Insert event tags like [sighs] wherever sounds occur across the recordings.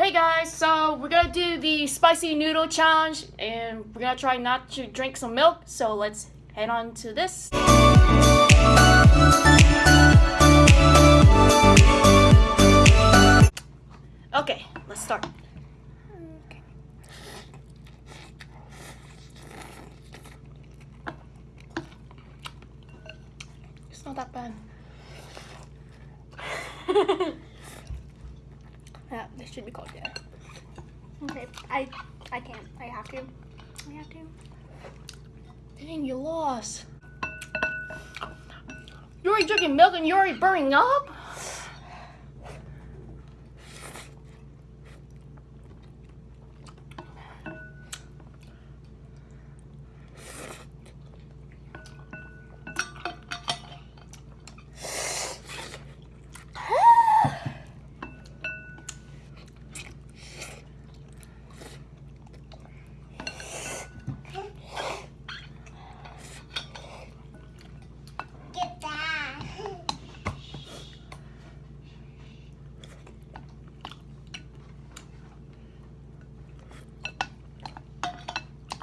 Hey guys, so we're gonna do the spicy noodle challenge and we're gonna try not to drink some milk, so let's head on to this. Okay, let's start. It's not that bad. [laughs] Yeah, this should be called yeah. Okay, I I can't. I have to. I have to. Dang, you lost. You're already drinking milk and you're already burning up?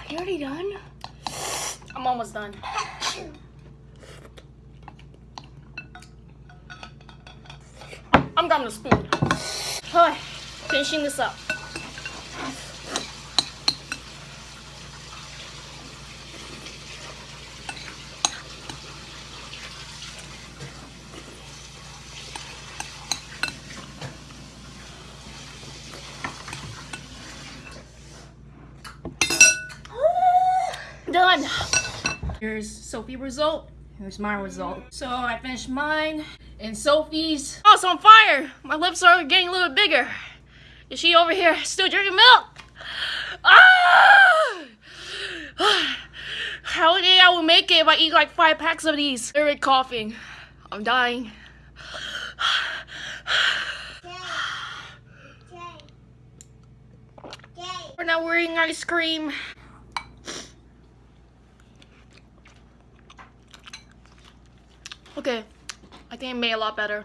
You already done? I'm almost done. I'm grabbing a spoon. Alright, finishing this up. Done. Here's Sophie's result. Here's my result. So I finished mine, and Sophie's. Oh, it's on fire! My lips are getting a little bigger. Is she over here still drinking milk? Ah! [sighs] How do I will make it if I eat like five packs of these? They're coughing. I'm dying. We're not wearing ice cream. Okay, I think I made a lot better.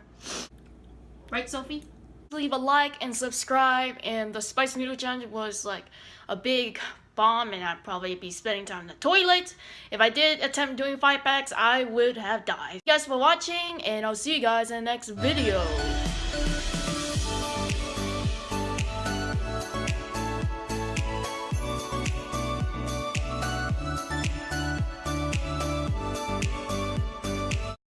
Right, Sophie? Leave a like and subscribe, and the Spicy Noodle Challenge was like a big bomb, and I'd probably be spending time in the toilet. If I did attempt doing five packs, I would have died. Thank you guys for watching, and I'll see you guys in the next video.